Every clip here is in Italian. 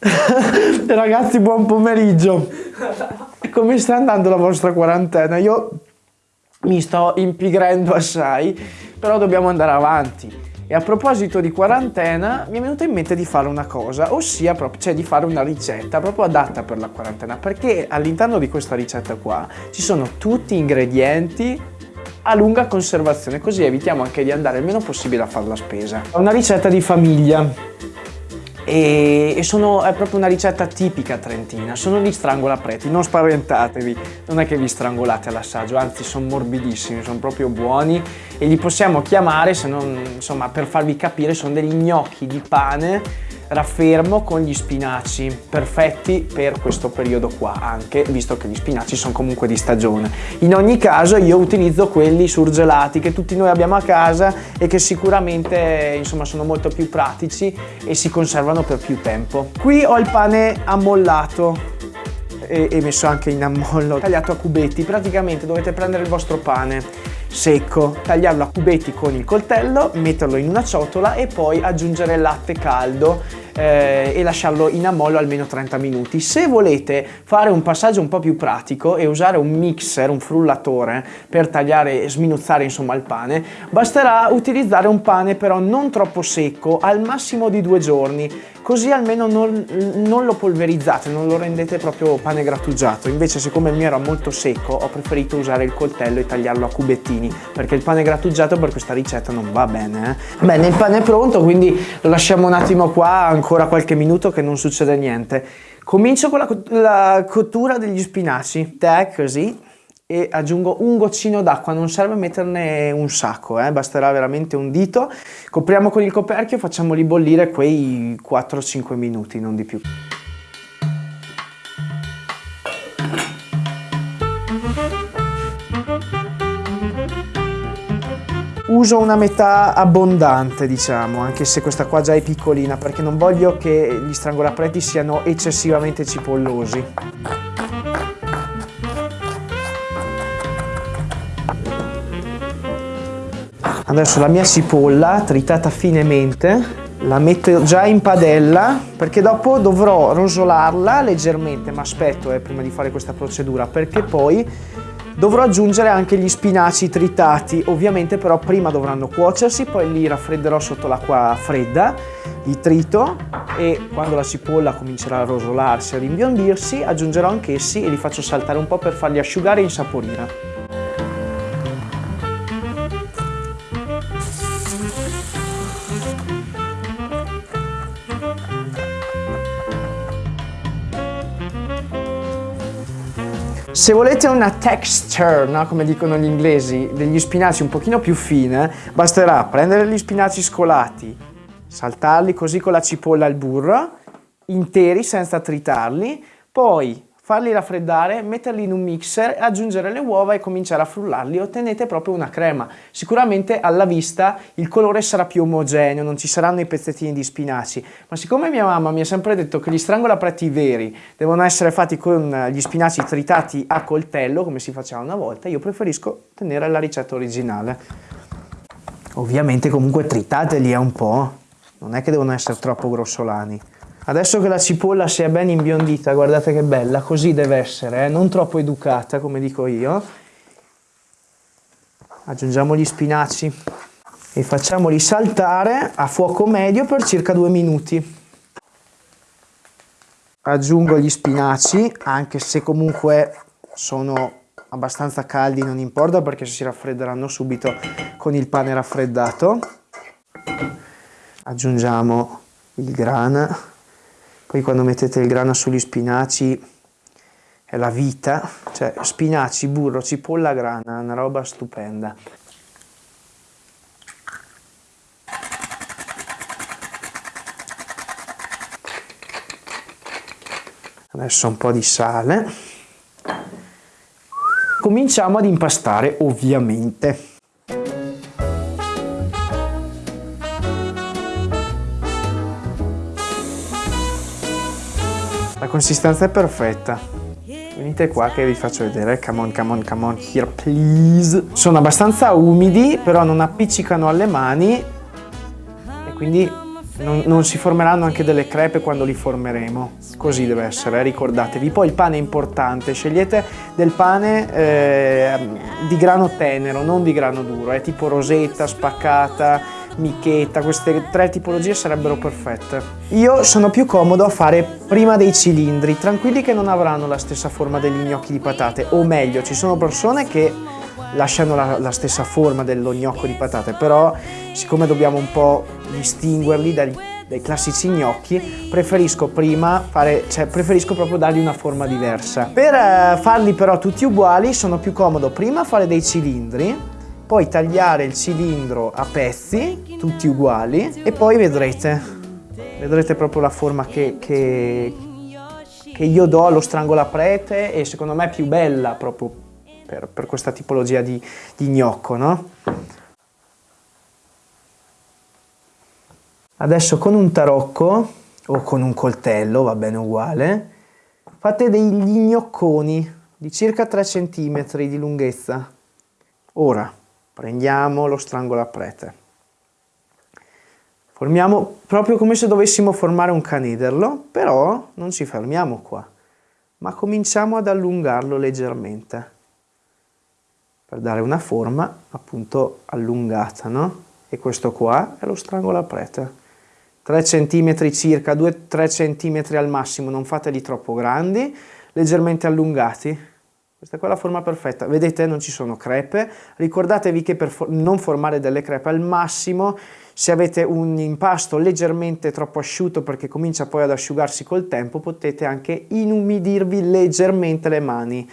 Ragazzi, buon pomeriggio. Come sta andando la vostra quarantena? Io mi sto impigrendo assai, però dobbiamo andare avanti. E a proposito di quarantena, mi è venuto in mente di fare una cosa, ossia proprio, cioè di fare una ricetta proprio adatta per la quarantena, perché all'interno di questa ricetta qua ci sono tutti ingredienti a lunga conservazione, così evitiamo anche di andare il meno possibile a fare la spesa. Una ricetta di famiglia e, e sono, è proprio una ricetta tipica trentina, sono gli strangolapreti, non spaventatevi, non è che vi strangolate all'assaggio, anzi sono morbidissimi, sono proprio buoni. E li possiamo chiamare, non, insomma per farvi capire, sono degli gnocchi di pane raffermo con gli spinaci, perfetti per questo periodo qua anche, visto che gli spinaci sono comunque di stagione. In ogni caso io utilizzo quelli surgelati che tutti noi abbiamo a casa e che sicuramente insomma sono molto più pratici e si conservano per più tempo. Qui ho il pane ammollato e, messo anche in ammollo, tagliato a cubetti, praticamente dovete prendere il vostro pane secco, tagliarlo a cubetti con il coltello, metterlo in una ciotola e poi aggiungere latte caldo eh, e lasciarlo in ammollo almeno 30 minuti. Se volete fare un passaggio un po' più pratico e usare un mixer, un frullatore per tagliare e sminuzzare insomma il pane, basterà utilizzare un pane però non troppo secco, al massimo di due giorni, così almeno non, non lo polverizzate, non lo rendete proprio pane grattugiato. Invece siccome il mio era molto secco ho preferito usare il coltello e tagliarlo a cubettini perché il pane grattugiato per questa ricetta non va bene. Eh? Bene, il pane è pronto quindi lo lasciamo un attimo qua ancora qualche minuto che non succede niente. Comincio con la, la cottura degli spinaci, te così, e aggiungo un goccino d'acqua, non serve metterne un sacco, eh? basterà veramente un dito. Copriamo con il coperchio e facciamoli bollire quei 4-5 minuti, non di più. Uso una metà abbondante diciamo anche se questa qua già è piccolina perché non voglio che gli strangolapreti siano eccessivamente cipollosi. Adesso la mia cipolla tritata finemente la metto già in padella perché dopo dovrò rosolarla leggermente ma aspetto eh, prima di fare questa procedura perché poi Dovrò aggiungere anche gli spinaci tritati, ovviamente però prima dovranno cuocersi, poi li raffredderò sotto l'acqua fredda, li trito e quando la cipolla comincerà a rosolarsi, a rimbiondirsi, aggiungerò anch'essi e li faccio saltare un po' per farli asciugare e insaporire. Se volete una texture, no? come dicono gli inglesi, degli spinaci un pochino più fine, basterà prendere gli spinaci scolati, saltarli così con la cipolla al burro, interi senza tritarli, poi farli raffreddare, metterli in un mixer, aggiungere le uova e cominciare a frullarli, ottenete proprio una crema. Sicuramente alla vista il colore sarà più omogeneo, non ci saranno i pezzettini di spinaci, ma siccome mia mamma mi ha sempre detto che gli strangolapreti veri devono essere fatti con gli spinaci tritati a coltello, come si faceva una volta, io preferisco tenere la ricetta originale. Ovviamente comunque tritateli un po', non è che devono essere troppo grossolani. Adesso che la cipolla si è ben imbiondita, guardate che bella, così deve essere, eh? non troppo educata come dico io. Aggiungiamo gli spinaci e facciamoli saltare a fuoco medio per circa due minuti. Aggiungo gli spinaci, anche se comunque sono abbastanza caldi, non importa perché si raffredderanno subito con il pane raffreddato. Aggiungiamo il grana poi quando mettete il grano sugli spinaci è la vita, cioè spinaci, burro, cipolla, grana, una roba stupenda. Adesso un po' di sale. Cominciamo ad impastare ovviamente. Consistenza è perfetta. Venite qua che vi faccio vedere, come on, come on, come on, here please. Sono abbastanza umidi, però non appiccicano alle mani e quindi non, non, si formeranno anche delle crepe quando li formeremo, così deve essere, eh, ricordatevi. Poi il pane è importante, scegliete del pane eh, di grano tenero, non di grano duro, è tipo rosetta, spaccata, michetta, queste tre tipologie sarebbero perfette. Io sono più comodo a fare prima dei cilindri, tranquilli che non avranno la stessa forma degli gnocchi di patate, o meglio, ci sono persone che lasciano la, la stessa forma dello gnocco di patate, però siccome dobbiamo un po' distinguerli dai, dai classici gnocchi, preferisco prima fare, cioè preferisco proprio dargli una forma diversa. Per eh, farli però tutti uguali sono più comodo prima fare dei cilindri, poi tagliare il cilindro a pezzi, tutti uguali, e poi vedrete, vedrete proprio la forma che, che, che io do allo strangolaprete e secondo me è più bella proprio per, per questa tipologia di, di gnocco, no? Adesso con un tarocco o con un coltello, va bene uguale, fate degli gnocconi di circa 3 cm di lunghezza. Ora prendiamo lo strangolaprete. Formiamo proprio come se dovessimo formare un canederlo, però non ci fermiamo qua, ma cominciamo ad allungarlo leggermente per dare una forma appunto allungata, no? E questo qua è lo strangolaprete. 3 cm circa, 2-3 cm al massimo, non fateli troppo grandi, leggermente allungati. Questa qua è la forma perfetta. Vedete, non ci sono crepe. Ricordatevi che per non formare delle crepe al massimo, se avete un impasto leggermente troppo asciutto perché comincia poi ad asciugarsi col tempo, potete anche inumidirvi leggermente le mani.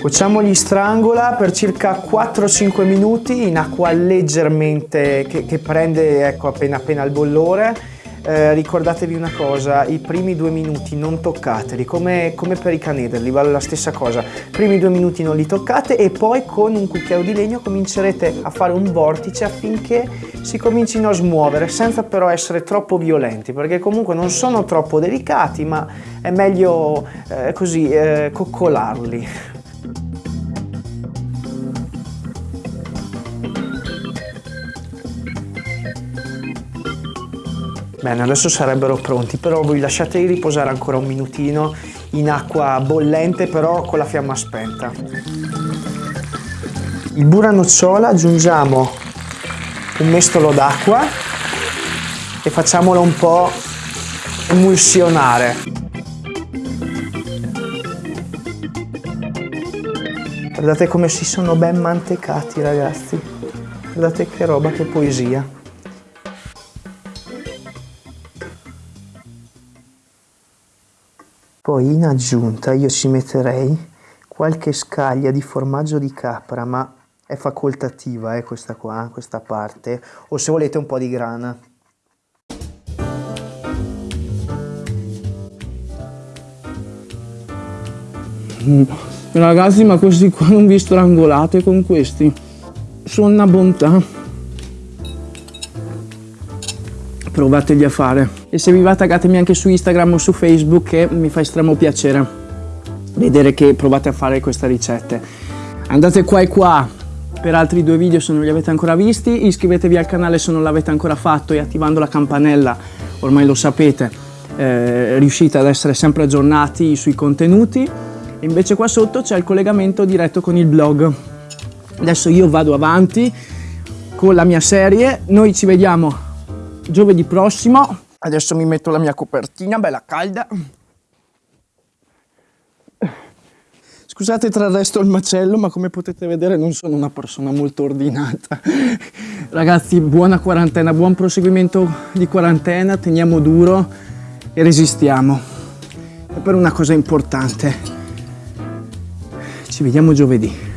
Cuociamo gli strangola per circa 4-5 minuti in acqua leggermente che, che prende ecco, appena appena il bollore. Eh, ricordatevi una cosa, i primi due minuti non toccateli, come, come per i canederli, vale la stessa cosa. I primi due minuti non li toccate e poi con un cucchiaio di legno comincerete a fare un vortice affinché si comincino a smuovere, senza però essere troppo violenti, perché comunque non sono troppo delicati, ma è meglio eh, così eh, coccolarli. Bene, adesso sarebbero pronti, però voi lasciateli riposare ancora un minutino in acqua bollente, però con la fiamma spenta. Il burro nocciola aggiungiamo un mestolo d'acqua e facciamolo un po' emulsionare. Guardate come si sono ben mantecati ragazzi. Guardate che roba, che poesia. Poi in aggiunta io ci metterei qualche scaglia di formaggio di capra, ma è facoltativa eh, questa qua, questa parte, o se volete un po' di grana. Mm. Ragazzi, ma questi qua non vi strangolate con questi? Sono una bontà. Provateli a fare. E se vi va taggatemi anche su Instagram o su Facebook che mi fa estremo piacere vedere che provate a fare queste ricette. Andate qua e qua per altri due video se non li avete ancora visti, iscrivetevi al canale se non l'avete ancora fatto e attivando la campanella, ormai lo sapete, eh, riuscite ad essere sempre aggiornati sui contenuti. E invece qua sotto c'è il collegamento diretto con il blog. Adesso io vado avanti con la mia serie, noi ci vediamo giovedì prossimo. Adesso mi metto la mia copertina, bella calda. Scusate tra il resto il macello, ma come potete vedere non sono una persona molto ordinata. Ragazzi, buona quarantena, buon proseguimento di quarantena, teniamo duro e resistiamo. E per una cosa importante, ci vediamo giovedì.